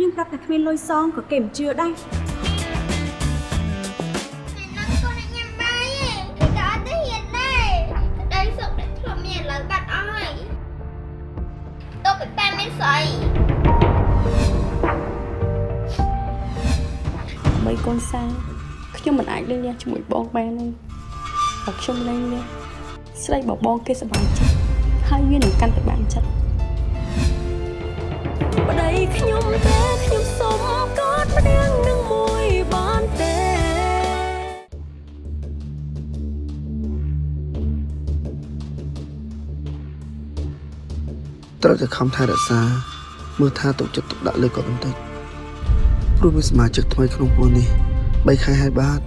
យើងប្រាប់តែគ្មានលុយសងក៏គេមិនជឿដែរនឹងកូនអ្នកញ៉ាំបាយឯងគេក៏អត់ទៅហ៊ានដែរក្តីសុខដែលធ្លាប់មានឥឡូវបាត់អស់ហើយទៅពីប៉ែមានស្អីបីកូនសាខ្ញុំមិនអាចលេងលះជាមួយបងបានទេបើខ្ញុំលេងលះស្រីបបងគេសប្បាយចិត្តហើយវានឹងកាន់តែបានចិត្ត ប្តីខ្ញុំទេខ្ញុំសុំកอดម្នាក់នឹងមួយបានទេត្រូវតែខំថែរក្សាមើលថាទុកចិត្តទុកដាក់លើគាត់បន្តិចព្រោះមានសមាជិកថ្មីក្នុងពួកនេះ3ខែហើយបាទ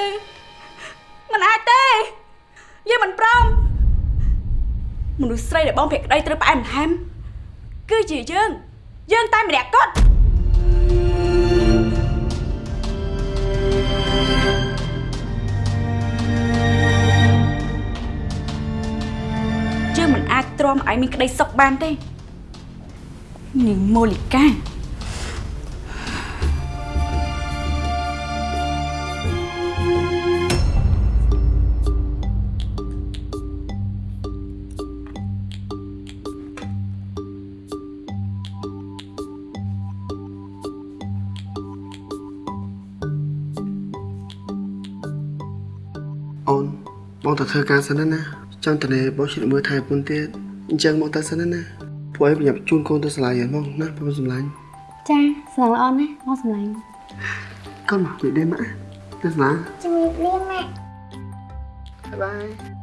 ទេมันអាចទេយើងមិនព្រមមនុស្សស្រីដែលបងភក្តីត្រូវផ្អែមល្ហែមគឺជាយើងយើងតែម្នាក់គត់យើងមិនអាចទ្រាំឲ្យមានក្តីសុខបានទេនាងម៉ូលីកា ធ្វើការសិនណាចង់តនេបងជួយមើលថែពុនទៀតអញ្ចឹងមកទៅសិនណាពួកឯងប្រញាប់ជូនកូនទៅសាលាយ៉ាងមកណាបងសម្លាញ់ចាស្រឡាញ់ល្អណាស់មកស្រឡាញ់កូនមកនិយាយម៉ាក់ទៅសាលាជំរាបលាម៉ាក់បាយបាយ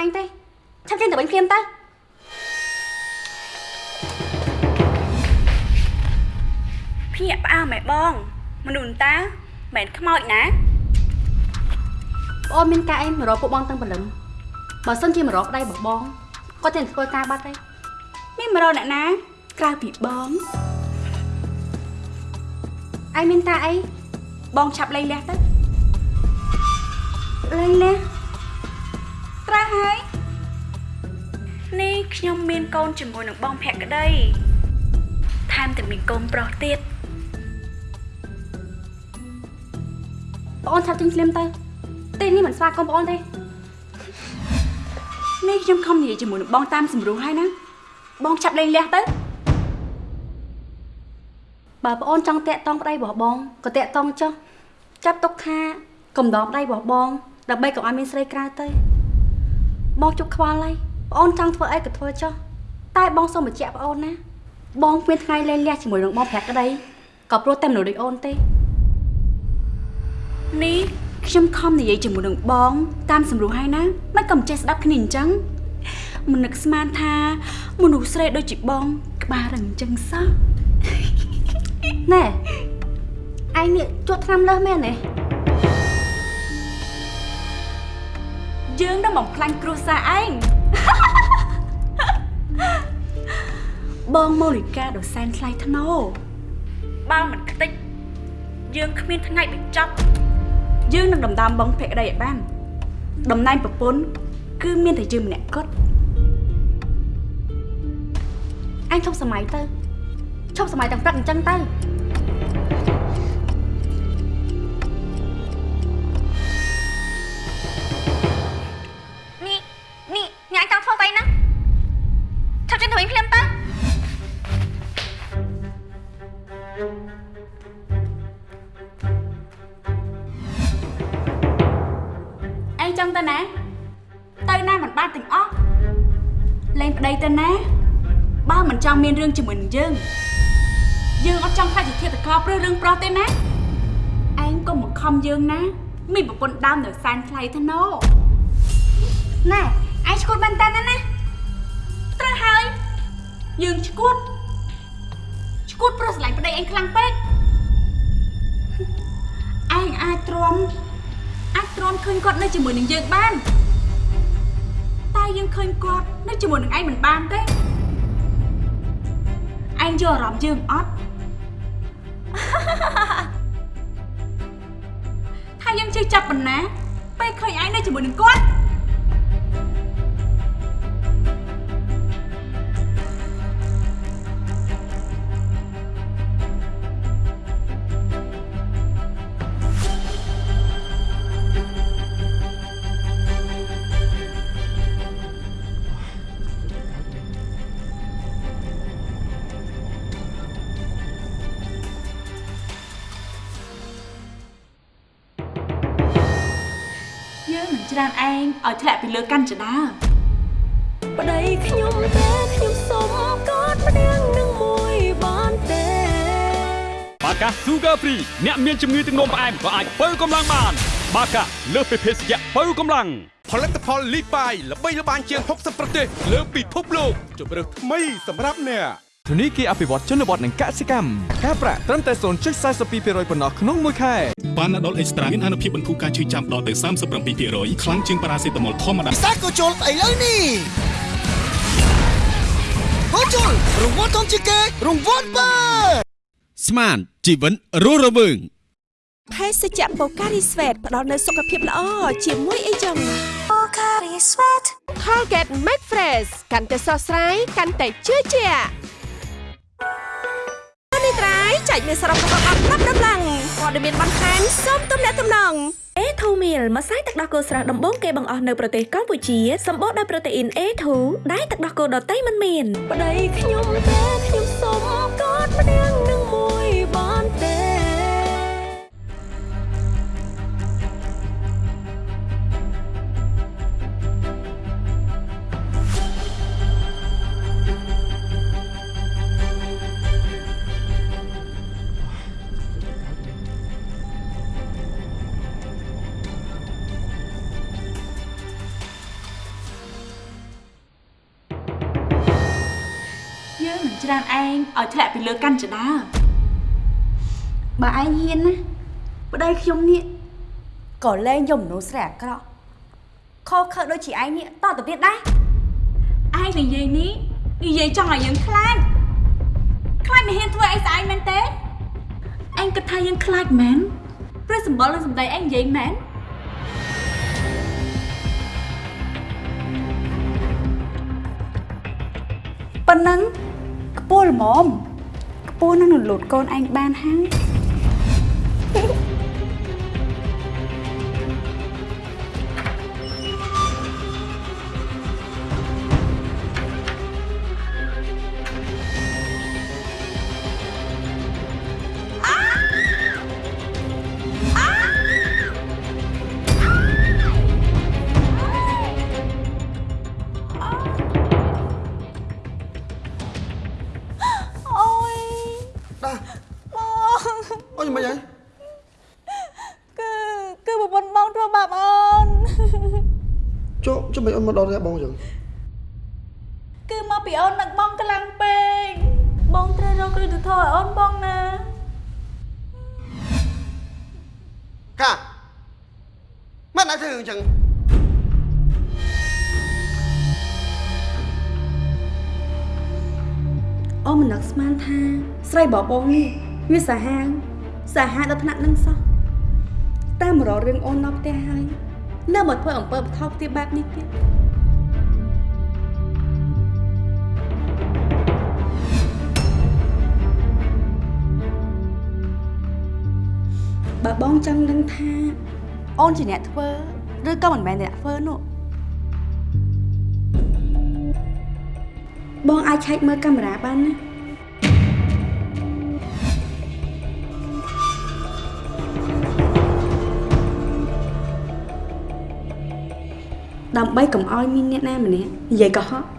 ឯងទេឆាប់ចេញទៅវិញភ្លាមទៅភ្ញាក់ផ្អើលម៉ែបង មនុស្សតាមិនខ្មោចណាបងអូនមានការអីមករកពួកបងតាំងព្រលឹមបើសិនជាមករកប្តីរបស់បងគាត់ចេញទៅធ្វើការបាត់ទេមានមករកអ្នកណាក្រៅពីបងឯងមានការអីបងឆាប់លែងលះទៅលេងលះត្រាស់ ហើយនេះខ្ញុំមានកូនជាមួយនឹងបងភក្តីថែមទាំងមានកូនប្រុសទៀតបងអូនឆាប់ចេញភ្លាមទៅទីនេះមិនស្វាគមន៍បងអូនទេនេះខ្ញុំខំនិយាយជាមួយនឹងបងតាមសម្រួលហើយណាបងឆាប់លែងលះទៅបើបងអូនចង់តាក់តងប្តីរបស់បងក៏តាក់តងចុះចាប់ទុកថាកំដរប្តីរបស់បងដើម្បីកុំឲ្យមានស្រីក្រៅទៅ បងជប់ខ្វល់ហើយបងអូនចង់ធ្វើអីក៏ធ្វើចុះតែបងសូមបញ្ជាក់បងអូនណាបងគ្មានថ្ងៃលែងលះជាមួយនឹងបងប្រាក់ក្តីក៏ព្រោះតែមនុស្សដូចអូនទេនេះខ្ញុំខំនិយាយជាមួយនឹងបង តាមសម្រួលហើយណាមិនក៏មិនចេះស្ដាប់គ្នាអញ្ចឹងមិននឹកស្មានថាមនុស្សស្រីដូចជាបង ក្បាលរឹងអញ្ចឹងសោះណែឯងនេះជួតឆ្នាំលើសមែនទេ យើងនឹងបំផ្លាញគ្រួសារឯងបងម៉ូលីកាដ៏សែនថ្លៃថ្នូរបើមិនខ្ទេចយើងគ្មានថ្ងៃបញ្ចប់យើងនឹងដណ្ដើមបងភក្តីឲ្យបានតំណែងប្រពន្ធគឺមានតែយើងម្នាក់គត់អញឈប់សម័យទៅឈប់សម័យទាំងព្រឹកអញ្ចឹងទៅ ញ៉ាំចង់ធ្វើស្អីណាឆាប់ចេញទៅវិញភ្លាមទៅឯងចង់ទៅណា ទៅណាមិនបានទាំងអស់លែងប្តីទៅណាបើមិនចង់មានរឿងជាមួយនឹងយើងយើងអត់ចង់ខ្លាចជាធាតុកោព្រឹសរឿងប្រុសទេណាឯងក៏មកខំយើងណា មានប្រពន្ធដើមនៅសែនថ្លៃថ្នូរណែឯង ឈួតមែនតើណាណាត្រូវហើយយើងឈួតឈួតព្រោះស្រឡាញ់ប្តីឯងខ្លាំងពេកឯងអាចទ្រាំអាចទ្រាំឃើញគាត់នៅជាមួយនឹងយើងបានតែយើងឃើញគាត់នៅជាមួយនឹងឯងមិនបានទេឯងយកអារម្មណ៍យើងអត់ថាយើងជឿចាប់ប៉ុណ្ណាពេលឃើញឯងនៅជាមួយនឹងគាត់ ច្រានឯងឲ្យធ្លាក់ពីលើកាន់ចដាប្តីខ្ញុំតែខ្ញុំសុំកอดម្នាក់នឹងមួយបានទេបាកា Sugar Free អ្នកមានជំងឺទឹកនោមផ្អែមក៏អាចបើកម្លាំងបាន បាកាលើសពីភេសជ្ជៈបើកម្លាំងផលិតផលលីបាយល្បីល្បាញជាង60ប្រទេសលើពិភពលោកជម្រើសថ្មីសម្រាប់អ្នក ធនីគារអភិវឌ្ឍជនបទនិងកសិកម្មការប្រាក់ត្រឹមតែ0.42%ប៉ុណ្ណោះក្នុងមួយខែប៉ាណាដុលអេកស្ត្រាមានអនុភាពបន្ធូរការឈឺចាំដល់ទៅ37%ខ្លាំងជាងប៉ារ៉ាសេតាមុលធម្មតាសាកូជុលស្អីលើនេះកូជុលរង្វាន់ធំជាងគេរង្វាន់បើស្មានជីវិនរស់រវើងភេសជ្ជៈបូការីស្វេតផ្ដល់នូវសុខភាពល្អជាមួយអីចឹង Pocari Sweat Colgate Max Fresh កាន់តែស្រស់ស្រាយកាន់តែជឿជាក់ នេះត្រៃចែកមានសរុបរបស់អត់ប្រាប់ដំឡើងព័ត៌មានបន្ថែមសូមទំនាក់ទំនង A2 meal ម្សៅទឹកដោះគោស្រស់ដំបូងគេបង្អស់នៅប្រទេសកម្ពុជាសម្បូរដោយប្រូតេអ៊ីន A2 ដែលទឹកដោះគោដតៃមិនមានប្តីខ្ញុំតែខ្ញុំសុំកอดម្នាក់នឹង ច្រើនឯងឲ្យធ្លាក់ពីលើកាន់ចដាបើឯងហ៊ានណាប្តីខ្ញុំនេះក៏លែងយកមនុស្សស្រីអាក្រក់ខុសខើដូចជាឯងនេះតទៅទៀតដែរឯងនិយាយនេះនិយាយចង់ឲ្យយើងខ្លាចខ្លាចមិនហ៊ានធ្វើអីស្អែកមែនទេឯងគិតថាយើងខ្លាចមែនព្រោះសម្បល់និងសម្ដីឯងនិយាយមែនប៉ុណ្ណឹង ខ្ពស់ល្មមខ្ពស់នឹងនឹងលូតកូនឯងបានហើយ ចុះមិនអូនមកដល់ផ្ទះបងចឹងគឺមកពីអូននឹកបងខ្លាំងពេកបងត្រូវរកគ្រឹះទៅធរឲ្យអូនបងណាកាមិនអាចធ្វើអញ្ចឹងអូនមិននឹកស្មានថាស្រីបបងនេះវាសាហាវសាហាវដល់ថ្នាក់នឹងសោះតាមរករឿងអូនដល់ផ្ទះហើយនៅមកធ្វើអំពើបថោកទៀតបែបនេះទៀត បើបងចង់ដឹងថាអូនជាអ្នកធ្វើឬក៏មិនមែនអ្នកធ្វើនោះបងអាចឆែកមើលកាមេរ៉ាបានណាដើម្បីកុំឲ្យមានអ្នកណាម្នាក់និយាយកុហក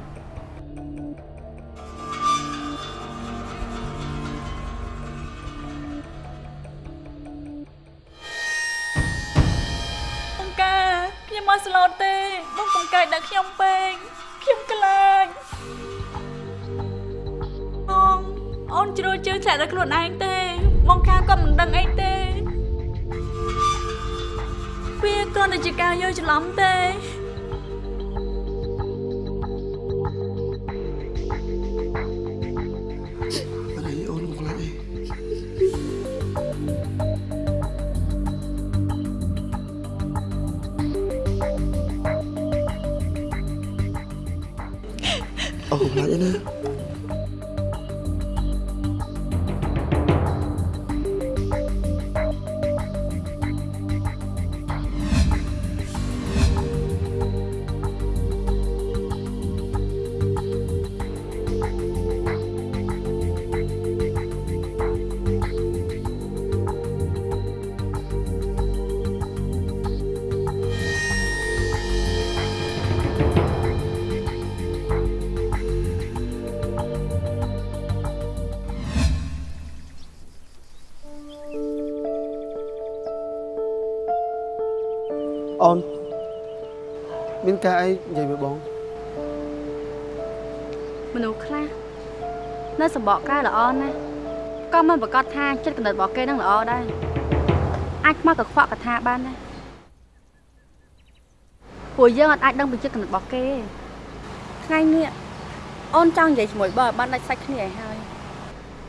ការអីនិយាយមួយបងមនុស្សខ្លះនៅសម្បកកែល្អណាស់ក៏មិនប្រកាសថាចិត្តកណ្ដិតរបស់គេនឹងល្អដែរអាចមកកខ្វក់កថាបានដែរពួកយើងអត់អាចដឹងពីចិត្តកណ្ដិតរបស់គេទេថ្ងៃនេះអូនចង់និយាយជាមួយបងឲ្យបានដាច់សាច់គ្នាឲ្យហើយ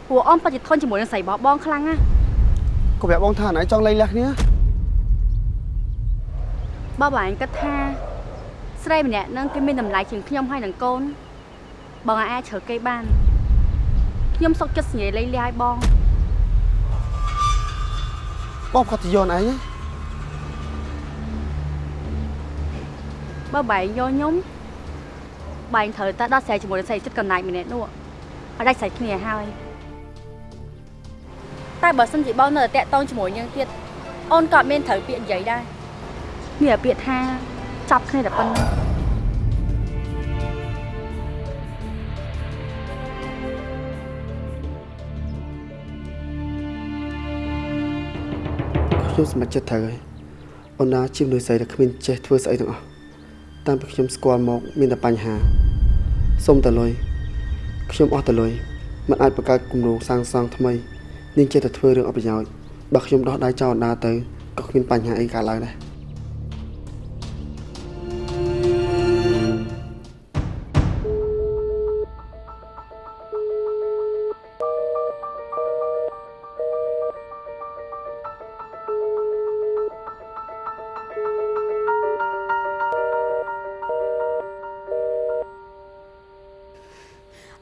ពួកអូនពិតជាធន់ជាមួយនឹងស្រីរបស់បងខ្លាំងណាស់ក៏ប្រាប់បងថាណៃចង់លែងលះគ្នាបើបងឯងគិតថា ស្រីម្នាក់នឹងគេមានតម្លៃជាងខ្ញុំហើយនឹងកូន បងអាចជ្រើគេបានខ្ញុំសុកចិត្តសញ្ញាលេងលាយបងបងគាត់ទៅយន់ឯងណាបើបែងយកខ្ញុំបែងត្រូវតែដោះស្រាយជាមួយនឹងស្រីចិត្តកំណាចម្នាក់នោះឲ្យដាច់ស្រេចគ្នាហើយតែបើសិនជាបងនៅតែតាក់តងជាមួយយើងទៀតអូនក៏អត់មានត្រូវពាក្យនិយាយដែរមានតែពាក្យថា ចាប់គ្នាតែប៉ុណ្្នឹងខ្ញុំសម្រេចចិត្តត្រូវហើយអូនណាជាមនុស្សស្រីដែលគ្មានចេះធ្វើស្អីទាំងអស់តាមពីខ្ញុំស្គាល់មកមានតែបញ្ហាសុំតែលុយខ្ញុំអស់តែលុយมันអាចបង្កើតគម្រោងសាងសង់ថ្មីនាងចេះតែធ្វើរឿងអត់ប្រយោជន៍បើខ្ញុំដោះដៃចោលអណ្ដាទៅក៏គ្មានបញ្ហាអីកើតឡើងដែរ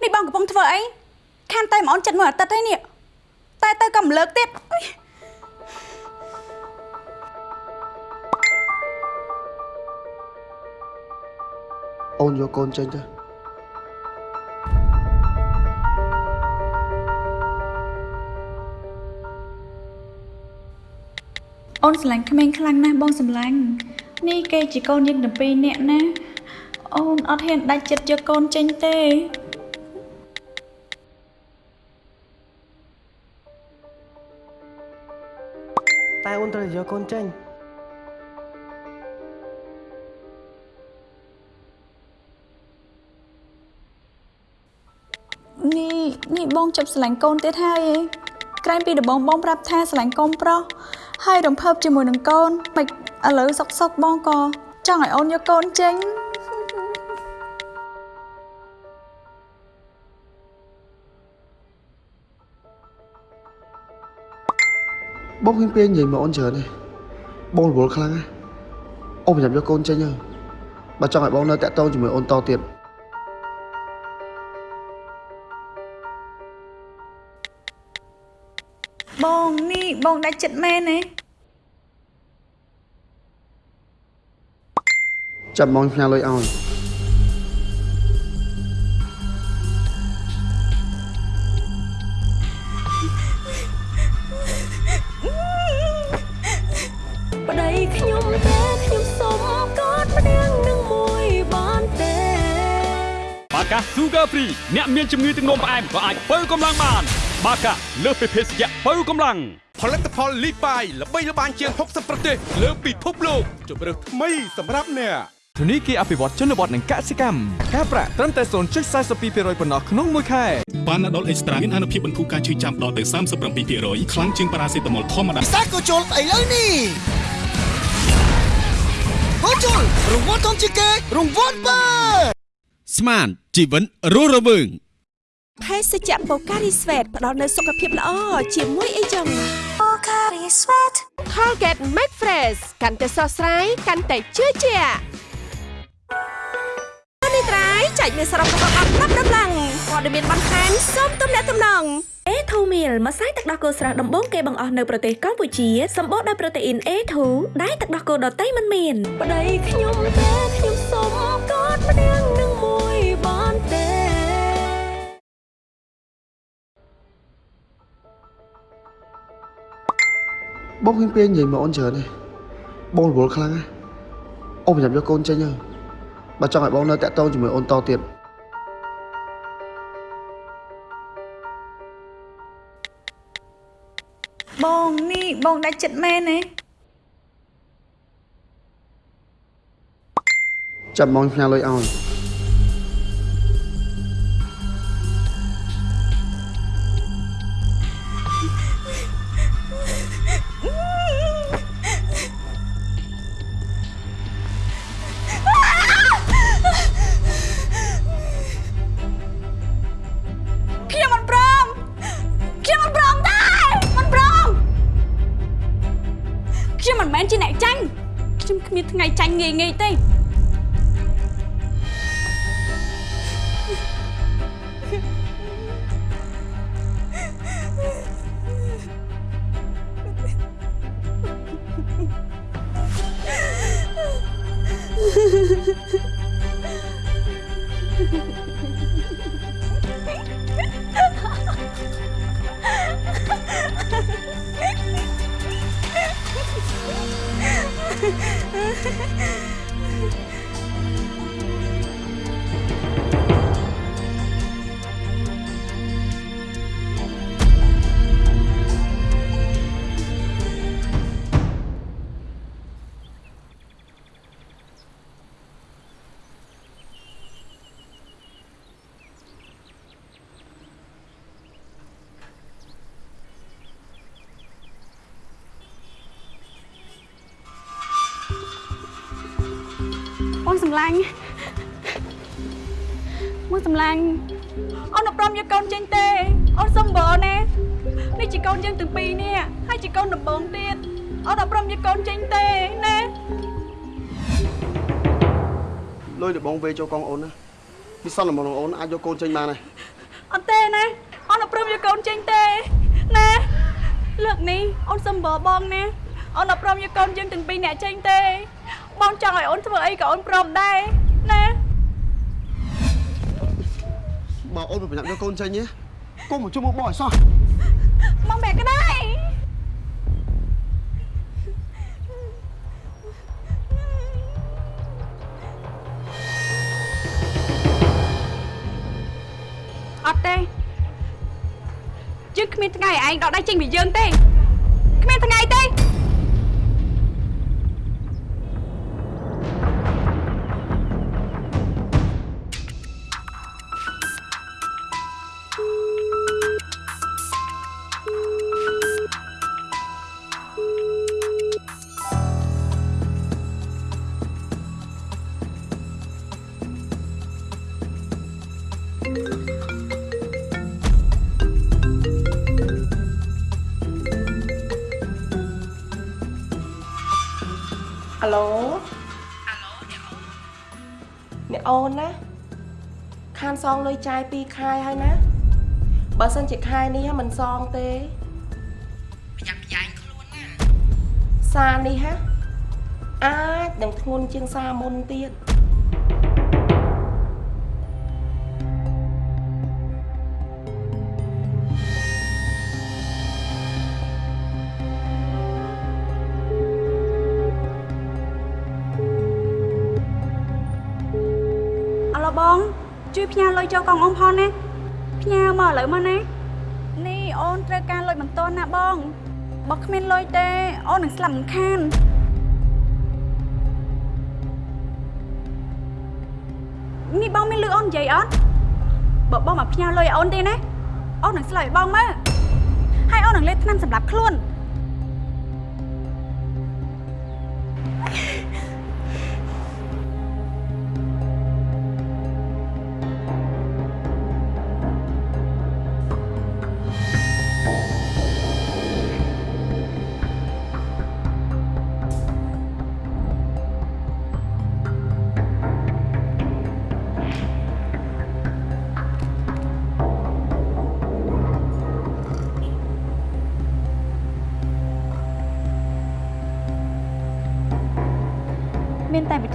នេះបងកំពុងធ្វើអីខានតែមកអូនចិត្តមួយអាទិត្យហើយនេះតែទៅក៏មិនលើកទៀតអុយអូនយកកូនចេញទៅអូនស្រឡាញ់ក្មេងខ្លាំងណាស់បងស្រឡាញ់នេះគេជាកូនយើងទាំងពីរនាក់ណាអូនអត់ហ៊ានដាច់ចិត្តយកកូនចេញទេ យកកូនចេញនេះនេះបងចាប់ស្រឡាញ់កូនទៀតហើយឯងក្រែងពីដំបងបងប្រាប់ថាស្រឡាញ់កូនប្រុសហើយរំភើបជាមួយនឹងកូនមិនឥឡូវសុកសុកបងក៏ចង់ឲ្យអូនយកកូនចេញ បងហ៊ានពេលនិយាយមកអូនច្រើនទេបងរវល់ខ្លាំងណាស់អូនប្រចាំយកកូនចេញទៅបើចង់ឲ្យបងនៅតាក់ទងជាមួយអូនតទៀតបងនេះបងដាច់ចិត្តមែនទេចាំបងផ្ញើលុយឲ្យ បាកា Sugar Free អ្នកមានជំងឺទឹកនោមផ្អែមក៏អាចបើកម្លាំងបាន បាកាលើសពីភេសជ្ជៈបើកម្លាំងផលិតផលលីបាយល្បីល្បាញជាង60ប្រទេសលើពិភពលោកជម្រើសថ្មីសម្រាប់អ្នកធនីគារអភិវឌ្ឍជនបទនិងកសិកម្មការប្រាក់ត្រឹមតែ0.42%ប៉ុណ្ណោះក្នុងមួយខែប៉ាណាដុលអេកស្ត្រាមានអនុភាពបន្ធូរការឈឺចាំដល់ទៅ37%ខ្លាំងជាងប៉ារ៉ាសេតាមុលធម្មតាសាកូជុលស្អីលើនេះកូជុលរង្វាន់ធំជាងគេរង្វាន់បើ ស្មានជីវិនរស់រវើងភេសជ្ជៈបូការីស្វេតផ្ដល់នូវសុខភាពល្អជាមួយអីចឹង Pocari Sweat Colgate Max Fresh កាន់តែស្រស់ស្រាយកាន់តែជឿជាក់នេះត្រៃចែកមានសរុបរបស់អត់ប្រាប់ដំឡើងព័ត៌មានបន្ថែមសូមទំនាក់ទំនង A2 meal ម្សៅទឹកដោះគោស្រស់ដំបូងគេបង្អស់នៅប្រទេសកម្ពុជាសម្បូរដោយប្រូតេអ៊ីន A2 ដែលទឹកដោះគោដតៃមិនមានប្តីខ្ញុំតែខ្ញុំសុំកอดម្នាក់ បងហ៊ានពេលនិយាយមកអូនច្រើនទេបងរវល់ខ្លាំងណាស់អូនប្រចាំយកកូនចេញទៅបើចង់ឲ្យបងនៅតាក់ទងជាមួយអូនតទៀតបងនេះបងដាច់ចិត្តមែនទេចាំបងផ្ញើលុយឲ្យ មិនមែនជាអ្នកចាញ់ខ្ញុំគ្មានថ្ងៃចាញ់ងាយងាយទេ កូនយើងទាំងពីរនេះហើយជាកូនដំបងទៀតអូនអត់ព្រមយកកូនចេញទេណាលុយដបងវេចូលកងអូនណាពីសន្មតរបស់អូនអាចយកកូនចេញបានហើយអត់ទេណាអូនអត់ព្រមយកកូនចេញទេណាលើកនេះអូនសុំបងបងណាអូនអត់ព្រមយកកូនយើងទាំងពីរអ្នកចេញទេ បងចង់ឲ្យអូនធ្វើអីក៏អូនព្រមដែរណាបើអូនមិនប្រញាប់យកកូនចេញទេកុំមកជុំមកបងឲ្យសោះ មកបែកក៏ដែរអត់ទេយើងគ្មានថ្ងៃឲ្យឯងដកដៃចេញពីយើងទេគ្មានថ្ងៃទេ អាឡូអ្នកអូនណាខានសងលុយចាយ2ខែហើយណាបើសិនជាខែនេះហ่ะមិនសងទេប្រយ័ត្នប្រយែងខ្លួនណាសារនេះហ่ะអាចនឹងធ្ងន់ជាងសារមុនទៀត ចូលកងអូនផងណាផ្ញើមកឥឡូវមកណានេះអូនត្រូវការលុយបន្ទាន់ណាបងបើគ្មានលុយទេអូននឹងស្លាប់មិនខាននេះបងមានលឺអូននិយាយអត់បើបងមកផ្ញើលុយឲ្យអូនទេណាអូននឹងស្លាប់ឲ្យបងមើលហើយអូននឹងលេបថ្នាំសម្រាប់ខ្លួន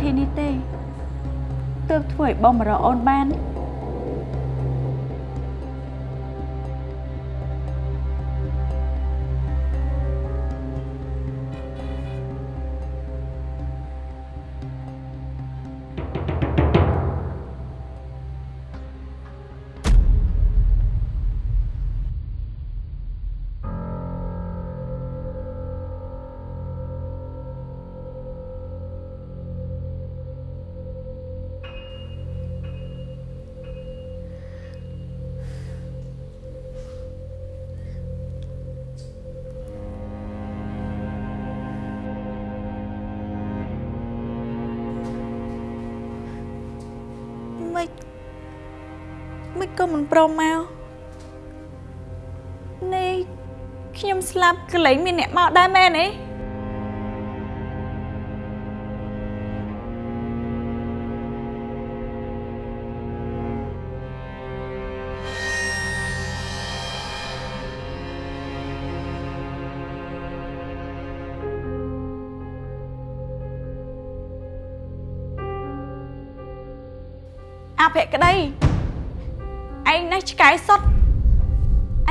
ធីនេះទេទើបធ្វើឲ្យបងមករកអូនបានមិន ក៏មិនព្រមមកនេះខ្ញុំស្លាប់កន្លែងមានអ្នកមកដែរមែនទេអភក្តីឯងនេះ ឆ្កែសុត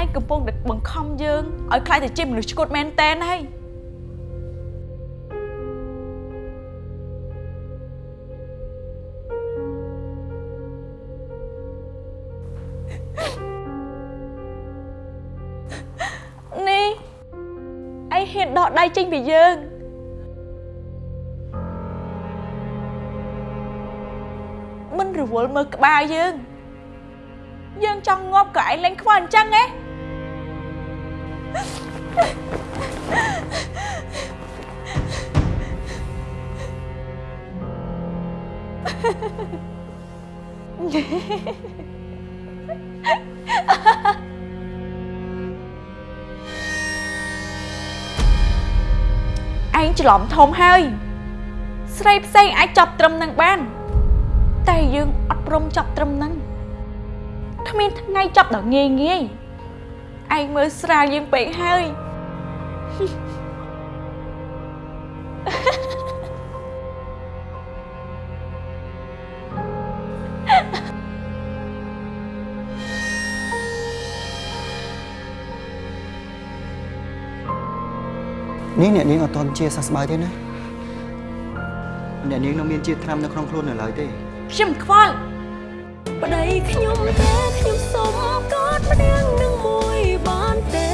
ឯងកំពុងតែបង្ខំយើងឲ្យខ្លាចទៅជាមនុស្សឆ្កួតមែនតែនហើយនេះឯងហ៊ានដកដៃចេញពីយើងមិនរវល់មើលក្បាលយើងយើង ចង់ងាប់ក៏ឯងលេងខ្វល់អញ្ចឹងហ៎ឯងច្រឡំធំហើយ ស្រីផ្សេងអាចចាប់ត្រឹមនឹងបាន តែយើងអត់ព្រមចាប់ត្រឹមនឹង គ្មានថ្ងៃចាប់ដល់ងាយងាយឯងមើលស្រាលយើងពេកហើយនេះអ្នកនាងអត់ទាន់ជាសះស្បើយទេណាអ្នកនាងនៅមានជាតិថ្នាំនៅក្នុងខ្លួននៅឡើយទេខ្ញុំខ្វល់ ប្តីខ្ញុំតែខ្ញុំសុំកอดម្នាក់នឹងមួយបានទេ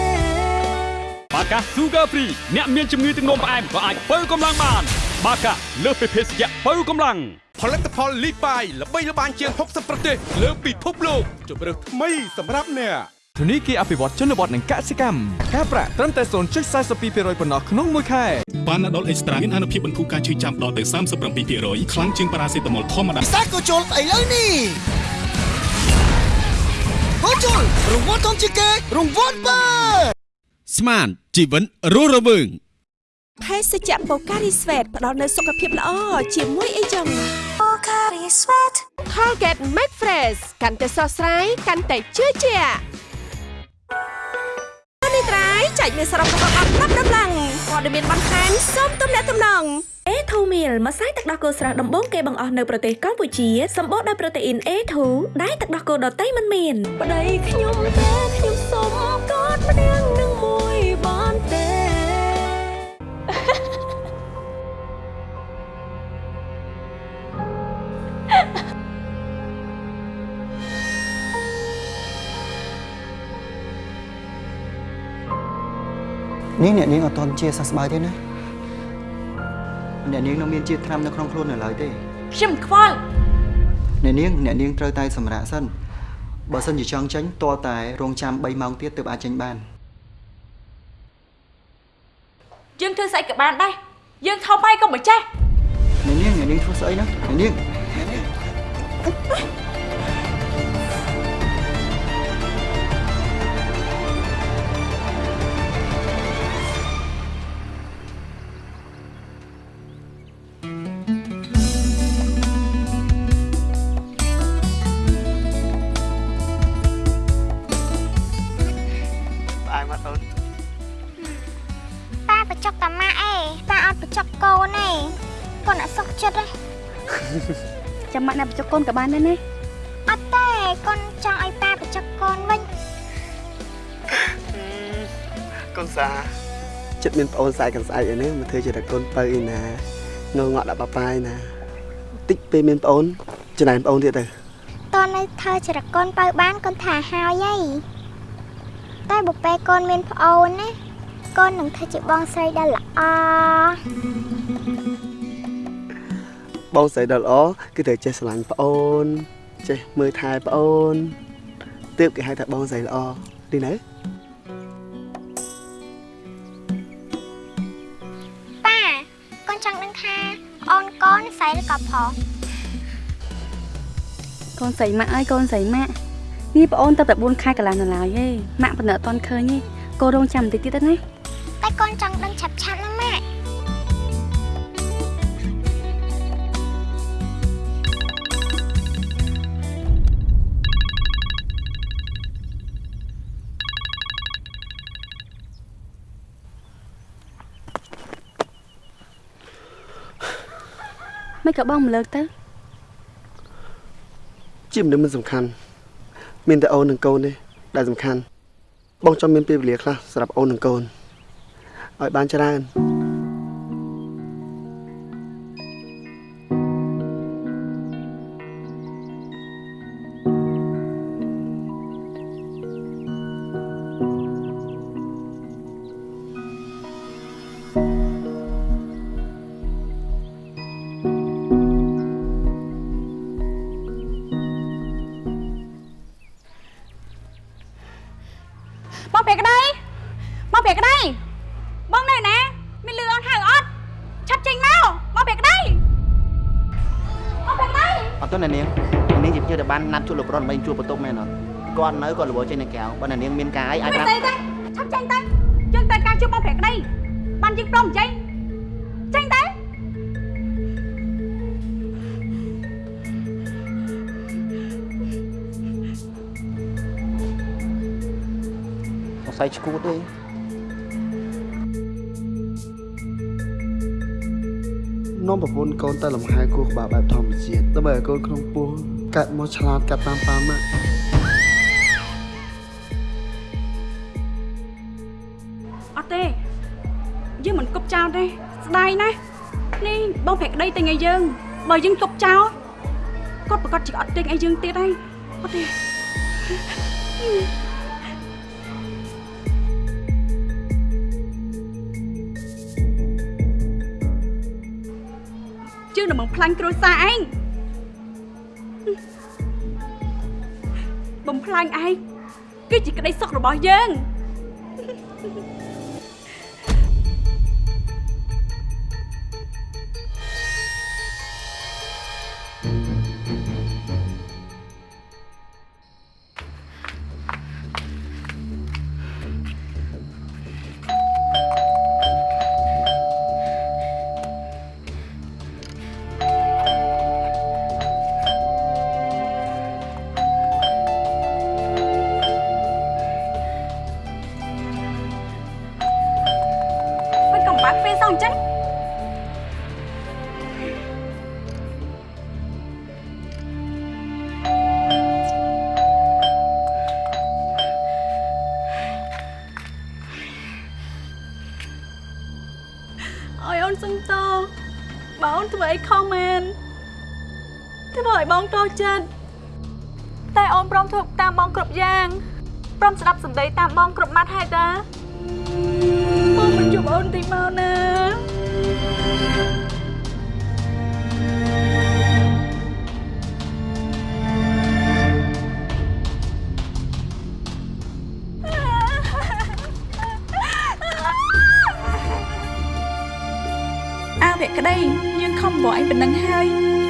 បាកា Sugar Free អ្នកមានជំងឺទឹកនោមផ្អែមក៏អាចបើកម្លាំងបាន បាកាលើសពីភេសជ្ជៈបើកម្លាំងផលិតផលលីបាយល្បីល្បាញជាង60ប្រទេសលើពិភពលោកជម្រើសថ្មីសម្រាប់អ្នកធនីគារអភិវឌ្ឍជនបទនិងកសិកម្មការប្រាក់ត្រឹមតែ0.42%ប៉ុណ្ណោះក្នុងមួយខែប៉ាណាដុលអេកស្ត្រាមានអនុភាពបន្ធូរការឈឺចាំដល់ទៅ37%ខ្លាំងជាងប៉ារ៉ាសេតាមុលធម្មតាសាកូជុលស្អីលើនេះ កូជុលរង្វាន់ធំជាងគេរង្វាន់បើស្មានជីវិនរស់រវើងភេសជ្ជៈបូការីស្វេតផ្ដល់នូវសុខភាពល្អជាមួយអីចឹងបូការីស្វេត Colgate Max Fresh កាន់តែស្រស់ស្រាយកាន់តែជឿជាក់នេះត្រៃចែកមានសរុបរបស់អត់ប្រាប់ដំឡើង ព័ត៌មានបន្ថែមសូមទំនាក់ទំនង A2 meal ម្សៅទឹកដោះគោស្រស់ដំបូងគេបង្អស់នៅប្រទេសកម្ពុជាសម្បូរដោយប្រូតេអ៊ីន A2 ដែលទឹកដោះគោដតៃមិនមានប្តីខ្ញុំតែខ្ញុំសុំកอดម្នាក់នឹង នេះអ្នកនាងអត់ទាន់ជាសះស្បើយទេណាអ្នកនាងនៅមានជាតិថ្នាំនៅក្នុងខ្លួននៅឡើយទេខ្ញុំខ្វល់អ្នកនាងអ្នកនាងត្រូវតែសម្រាកសិនបើសិនជាចង់ចេញទាល់តែរងចាំ3ម៉ោងទៀតទើបអាចចេញបានយើងធ្វើស្អីក៏បានដែរយើងថោបាយក៏មិនចេះអ្នកនាងអ្នកនាងធ្វើស្អីណាអ្នកនាង នកបញ្ចុកកូនក៏បានដែរណាអត់ទេកូនចង់ឲ្យប៉ាបញ្ចុកកូនវិញកូនសាចិត្តមានប្អូនស្អែកកូនស្អែកអីនេះមកធ្វើជាតែកូនបើអីណាងងក់ដាក់ប៉ាប៉ាយណាតិចពេលមានប្អូនចំណែនប្អូនទៀតទៅតើនៅធ្វើចរកូនបើបានកូនថាហើយហីតែបើពេលកូនមានប្អូនណាកូននឹងធ្វើជាបងស្រីដែលល្អ បងស្រីដ៏ល្អគឺត្រូវចេះស្រឡាញ់ប្អូន ចេះមើលថែប្អូនទើបគេហៅថាបងស្រីល្អទីណាប៉ាកូនចង់ដឹងថាអូនកូនស្រីឬក៏ប្រុសកូនស្រីម៉ាក់អើយកូនស្រីម៉ាក់នេះប្អូនទៅតែ4ខែកន្លះនៅឡើយទេម៉ាក់ប៉ុន្តែអត់ទាន់ឃើញទេកូនរងចាំបន្តិចទៀតទៅណាតែកូនចង់ដឹង ក៏បងមិនលើកទៅជាមនុស្សមិនសំខាន់មានតែអូននិងកូនទេដែលសំខាន់បងចង់មានពេលវេលាខ្លះសម្រាប់អូននិងកូនឲ្យបានច្រើន ត់ឆាប់ចេញមកបងព្រះក្តីបងព្រះក្តីអត់ទៅអ្នកនាងអ្នកនាងជាភ្ញៀវដែលបានណាត់ជួបលោកប្រុសដើម្បីជួបបន្ទប់មែនអត់គាត់នៅគាត់របរចេញនៅក្រៅបើអ្នកនាងមានការអីអាចមិនប្រាប់ស្អីទេឆាប់ចេញទៅយើងត្រូវការជួបបងប្រាក់ដីបានយើងព្រមចេញចេញទៅសង្ស័យឈួតទេ នាំប្រពន្ធកូនទៅលំហែគោះក្បាលបែបធម្មជាតិដើម្បីឲ្យកូនក្នុងពោះកាត់មកឆ្លាតកាត់តាមប៉ាម៉ាក់អត់ទេយើងមិនគប់ចោលទេស្ដាយណាស់នេះបងប្រាក់ដីទិញឲ្យយើងបើយើងគប់ចោលគាត់ប្រកាសជាអត់ទិញឲ្យយើងទៀតហើយអត់ទេ បំផ្លាញគ្រួសារឯងបំផ្លាញឯងគឺជាក្តីសុខរបស់យើងមិន ខំបកឯងប៉ុណ្ណឹងហើយ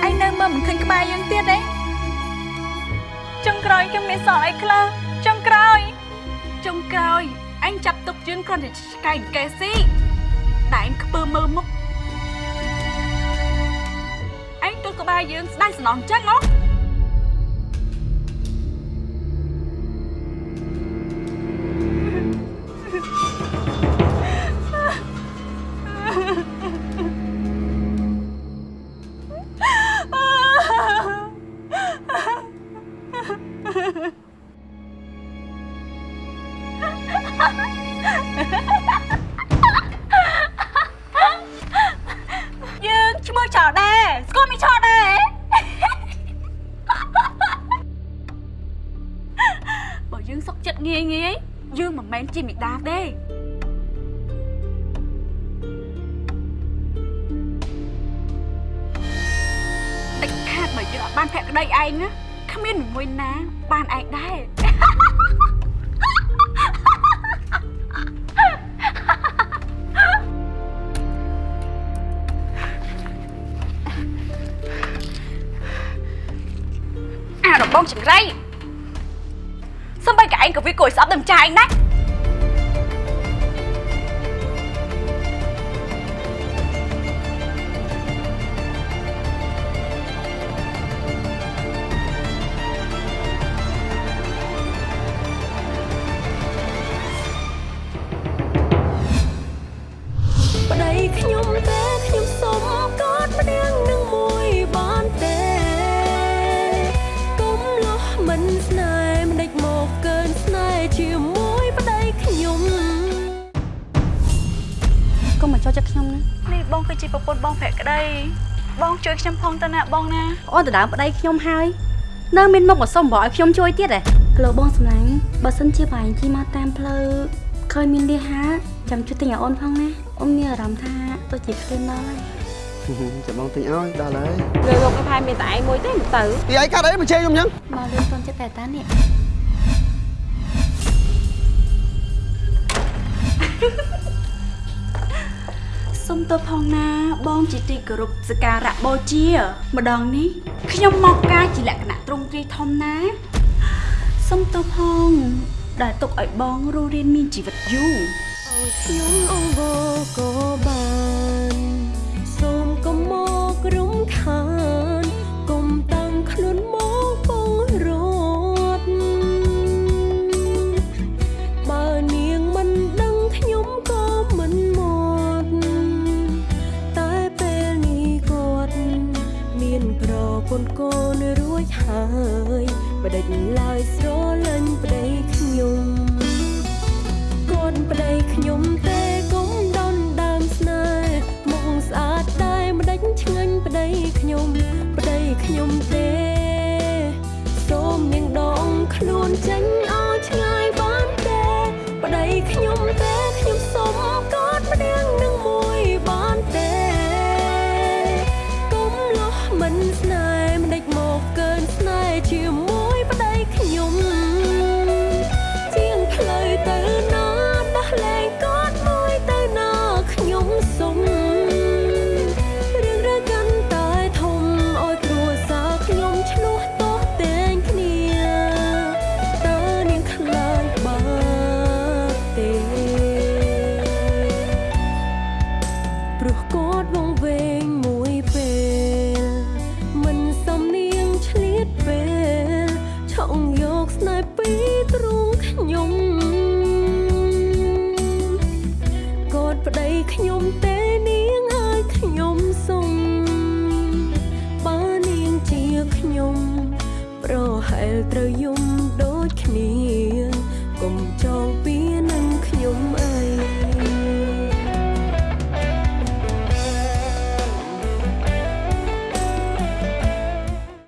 ឯងនៅមើលមិនឃើញក្បែរយើងទៀតទេចុងក្រោយខ្ញុំមានសល់អីខ្លះចុងក្រោយចុងក្រោយអញចាប់ទុកយើងគ្រាន់តែឆ្កែកែស៊ីតែអញខ្ពើមើលមុខអញទៅក្បែរយើងស្ដាយស្នងចឹងហ៎ បើយើងអត់បានភក្តីឯងណាគ្មានមួយណា បានឯងដែរអារបងចង្រៃសំបីកឯងក៏វាគួរឲ្យស្អប់ដល់ម្ចាស់ឯងដែរ ណាបងណាអូនទៅដើមប្តីខ្ញុំហើយនៅមានមុខមកសុំបកឲ្យខ្ញុំជួយទៀតហ៎លោកបងសម្លាញ់បើសិនជាបែងជីមកតាមផ្លូវឃើញមានលះហាចាំជួយទិញឲ្យអូនផងណាអូនមានអារម្មណ៍ថាទៅជាឃ្លានដល់ហើយចាំបងទិញឲ្យដល់ហើយលើលោកឯងផែមានតែឯងមួយទេមិនទៅពីឯងកាត់អីមកជេរខ្ញុំអញ្ចឹងមកលឿនទាន់ចិត្តតែតានេះ សសុំទោសផងណា បងជាទីគោរពសក្ការៈបូជា ម្ដងនេះខ្ញុំមកការជាលក្ខណៈទ្រង់ទ្រាយធំណាសុំទោសផង ដែលទុកឲ្យបងរស់រានមានជីវិតយូរខ្ញុំអង្វរក៏បាន បដិញឡើយស្រលាញ់ប្តីខ្ញុំកូនប្តីខ្ញុំទេកុំដនដើមស្នេហ៍មុខស្អាតដែរម្ដេចឆ្ងាញ់ប្តីខ្ញុំប្តីខ្ញុំទេសូមនាងដងខ្លួនចេញ